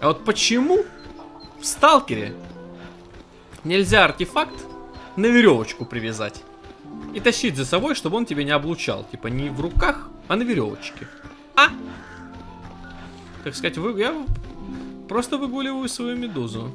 А вот почему в сталкере нельзя артефакт на веревочку привязать? И тащить за собой, чтобы он тебя не облучал. Типа не в руках, а на веревочке. А? Так сказать, вы, я просто выгуливаю свою медузу.